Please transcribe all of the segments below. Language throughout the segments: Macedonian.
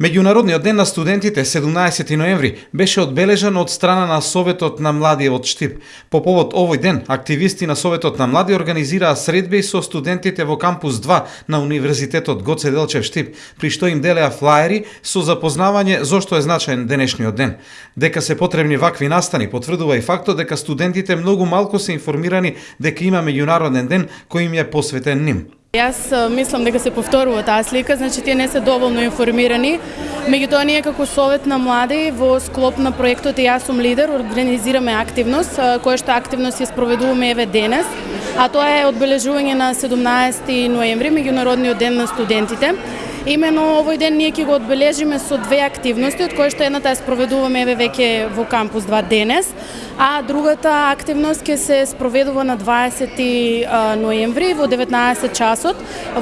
Меѓународниот ден на студентите 17 ноември беше одбележан од страна на Советот на младиот Штип. По повод овој ден, активисти на Советот на млади организираа средби со студентите во кампус 2 на Универзитетот Гоце Делчев Штип, при што им делеа флаери со запознавање зошто е значаен денешниот ден. Дека се потребни вакви настани потврдува и фактот дека студентите многу малку се информирани дека има меѓународен ден кој им е посветен ним. Јас мислам дека се повторува таа слика, значи тие не се доволно информирани. Меѓутоа ние како Совет на млади во склоп на проектот и јас сум лидер организираме активност, која што активност ја спроведуваме еве денес, а тоа е одбележување на 17 ноември, меѓународниот ден на студентите. Имено овој ден ние ќе го одбележиме со две активности, од кои што едната ја спроведуваме еве веќе во кампус 2 денес, а другата активност ќе се спроведува на 20 ноември во 19 часот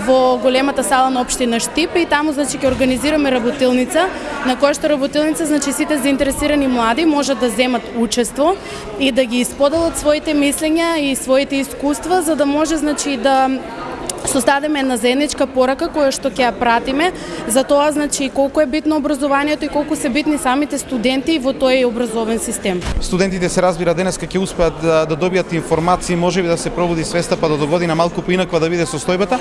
во големата сала на општина Штип и таму значи ќе организираме работилница на која што работилница значи сите заинтересирани млади можат да земат учество и да ги исподелат своите мислења и своите искуства за да може значи да создадеме една заедничка порака која што ќе ја пратиме за тоа значи колку е битно образованието и колку се битни самите студенти во тој образовен систем. Студентите се разбира денеска ќе успеат да, да добијат информации, можеби да се пробуди свеста па да до година малку поинаква да биде состојбата,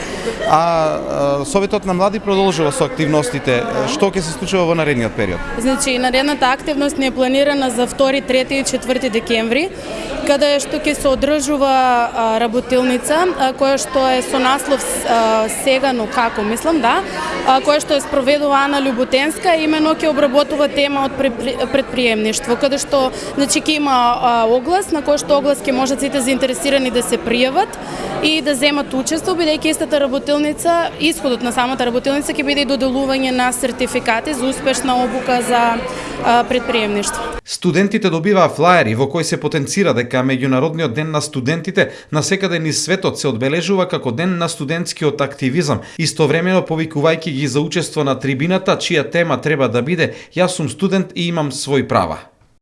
а, а Советот на млади продолжува со активностите. Што ќе се случува во наредниот период? Значи, наредната активност не е планирана за 2, 3 и 4 декември, каде што ќе се одржува работилница која што е со наслов сега, но како мислам, да, која што е спроведува Ана Љуботенска, имено ќе обработува тема од предприемништво, каде што значи ќе има оглас на кој што оглас ќе можат сите заинтересирани да се пријават и да земат учество, бидејќи истата работилница, исходот на самата работилница ќе биде и доделување на сертификати за успешна обука за предприемништво. Студентите добиваа флаери во кои се потенцира дека меѓународниот ден на студентите на секаде низ светот се одбележува како ден на студентскиот активизам, истовремено повикувајќи ги за учество на трибината чија тема треба да биде «Јас сум студент и имам свој права».